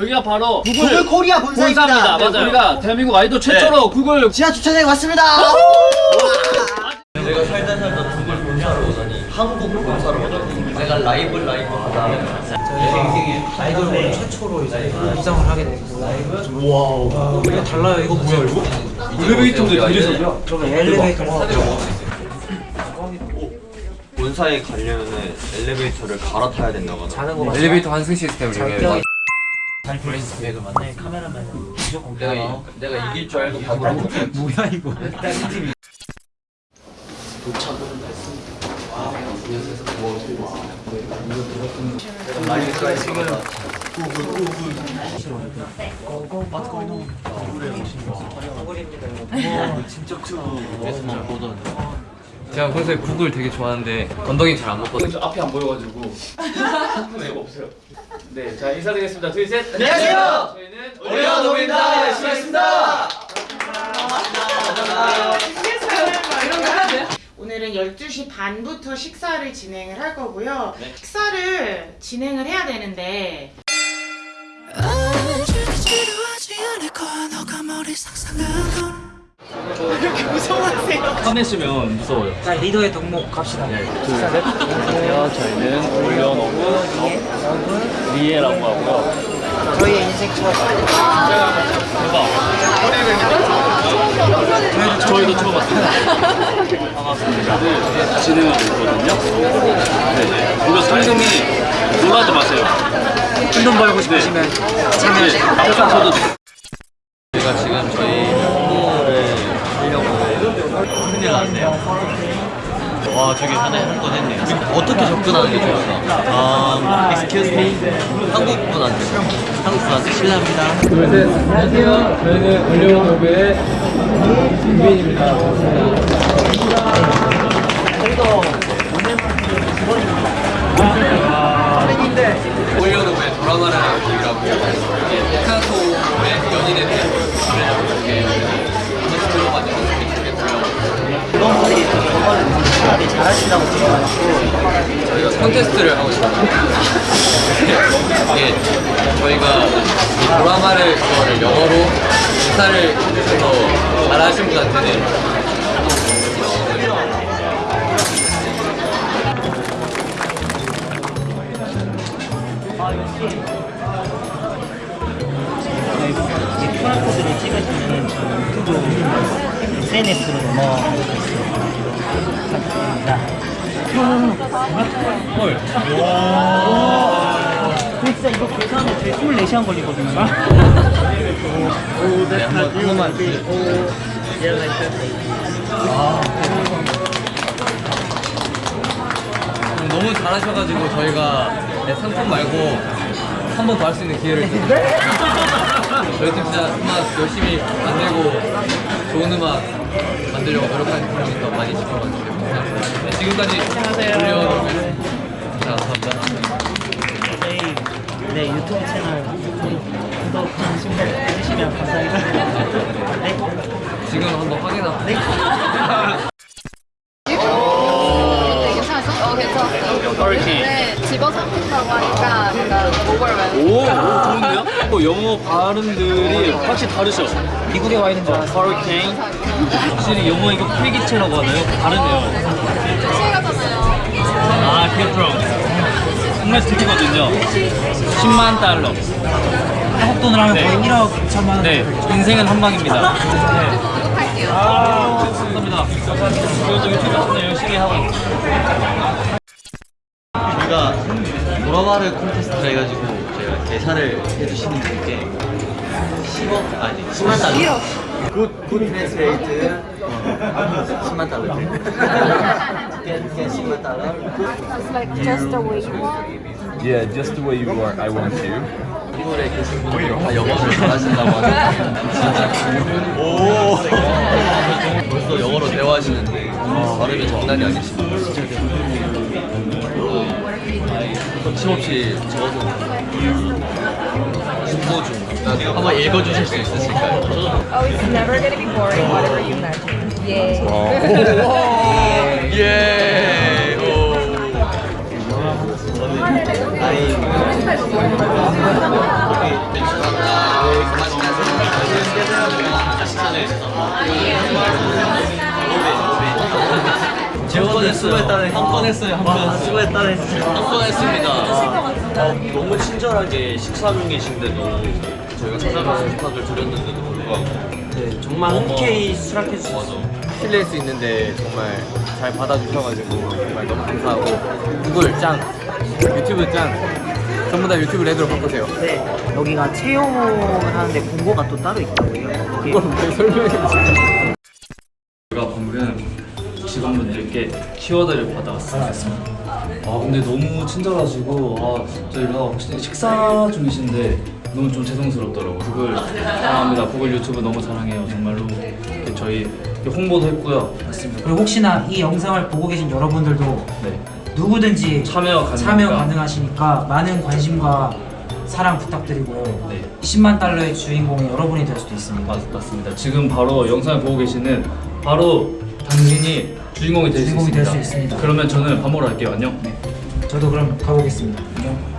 여기가 바로 구글 구글 코리아 본사입니다. 본사입니다. 네, 맞아요. 우리가 대한민국 아이돌 최초로 구글 지하 주차장에 왔습니다. 내가 살다 살다 구글 본사로 오다니 한국 본사로 오다니 내가 라이브 라이브 하다 아이돌 최초로 이제 입장을 하게 됐어요. 와우. 이거 달라요. 이거 뭐야 이거? 엘리베이터도 이래서요? 저거 엘리베이터. 본사에 가려면은 엘리베이터를 갈아타야 된다고 하더라고 자는 거 맞아. 엘리베이터 환승 시스템을 이용해서 잘 브레이스 백을 만나. 카메라맨 무조건 내가, 이, 내가 이길 줄 알고 밥을 안 먹고 뭐야 이거? 라이브까지 찍어서 제가 평소에 구글 되게 좋아하는데 건더기 잘 안 먹거든요 저 앞이 안 보여가지고 네 없어요. 네, 자 인사드리겠습니다. 둘, 셋. 안녕하세요. 저희는 올려놓습니다. 열심히 하겠습니다. 오늘은 12시 반부터 식사를 진행을 할 거고요. 식사를 진행을 해야 되는데 화내시면 무서워요. 자 리더의 덕목 갑시다. 안녕하세요. 저희는 올려놓은 리에라고 하고요. 저희의 인생 추억. 저희도 처음 왔습니다. 반갑습니다. 네, 진행하고 있거든요. 네, 이거 상금이 놀라지 마세요. 돈 벌고 싶으시면 네, 저도 큰일 났네요 와 저기 하나에 한 건 했네요. 어떻게 접근하는 게 좋을까? 아, excuse me. 한국 분한테. 한국 분한테 실례합니다. 둘, 셋. 안녕하세요. 저희는 올려온 오브의 김빈입니다. 올려놓은 돌아가는 얘기라고 이게 피카소의 연인에 대한 정말 되게 잘하신다고 들어가지고 저희가 콘테스트를 하고 싶어요. 이게 저희가 이 드라마를 그거를 영어로 기사를 해서 잘하신 분한테는 SNS로 넘어가고 있습니다. 헐. 근데 진짜 이거 계산하면 저희 24시간 걸리거든요. 오, 네, 한번 한 번만 주세요. 너무 잘하셔가지고 저희가 네, 상품 말고 한 번 더 할 수 있는 기회를 드릴게요 저희 팀 진짜 음악 열심히 만들고 좋은 음악 만들려고 노력하는 팀이니까 많이 지켜봐 주세요 감사합니다 네, 지금까지 올려놓은 자 감사합니다 저희 네, 유튜브 채널 구독, 해주시면. 네. 지금 한번 확인하고 네. 괜찮았어? 어 괜찮았어 허리케인. 네 집어삼킨다고 하니까 뭔가 오버를 오, 오 좋은데요? 또 영어 발음들이 확실히 다르죠? 미국에 와 있는 줄 알았어. 허리케인. 확실히 영어 이거 필기체라고 하나요? 다르네요. 시가잖아요 아, 캐프롬. 정말 스티거든요. 10만 달러. 한국 돈으로 하면 네. 거의 1억 2천만 원. 네, 인생은 한 방입니다. 네. 구독할게요 아, 감사합니다. 그래도 유튜브 채널 열심히 하고 있습니다. 우리가 도라마를 콘테스트 해가지고 저희가 계산을 해주시는 분께 10억 아니 10만 달러. 굿, 굿 트랜스레이트 10만 달러. get, get 10만 달러. It's like just the way you are Yeah, just the way you are, I want you. 시골에 계신 분들 다 영어를 잘하신다고 하는데. 진짜 오. 벌써 영어로 대화하시는데 발음이 장난이 아니시네요 거침없이 적어서 중 한번 읽어주실 수 있으실까요? Oh, it's never gonna be boring, whatever you imagine. 예. 예. 아니. 맛있게 하세요. 맛있게 하세요. 맛있게 하세요. 이. 번 했어요, 한 번. 수고했다 진짜. 한번 했습니다. 어, 너무 친절하게 식사 중이신데도 저희가 찾아가서 부탁을 드렸는데도 불구하고 네, 정말 흔쾌히 수락해 주셔서 실례일 수 있는데 정말 잘 받아주셔가지고 정말 너무 감사하고 구글 짱 유튜브 짱 전부 다 유튜브 레드로 바꾸세요 네, 여기가 채용을 하는데 공고가 또 따로 있다고요. 그걸 왜 설명해 주세요 키워드를 받아왔습니다. 아 근데 너무 친절하시고 아 저희가 혹시 식사 중이신데 너무 좀 죄송스럽더라고요. 구글 사랑합니다. 구글 유튜브 너무 사랑해요. 정말로 이렇게 저희 홍보도 했고요. 맞습니다. 그리고 혹시나 이 영상을 보고 계신 여러분들도 네. 누구든지 참여 가능하니까. 참여 가능하시니까 많은 관심과 사랑 부탁드리고요. 네. 10만 달러의 주인공이 여러분이 될 수도 있습니다. 맞, 맞습니다. 지금 바로 영상을 보고 계시는 바로 당신이 주인공이 될수 주인공이 있습니다. 있습니다. 그러면 저는 밥 먹으러 갈게요. 안녕. 저도 그럼 가보겠습니다. 안녕.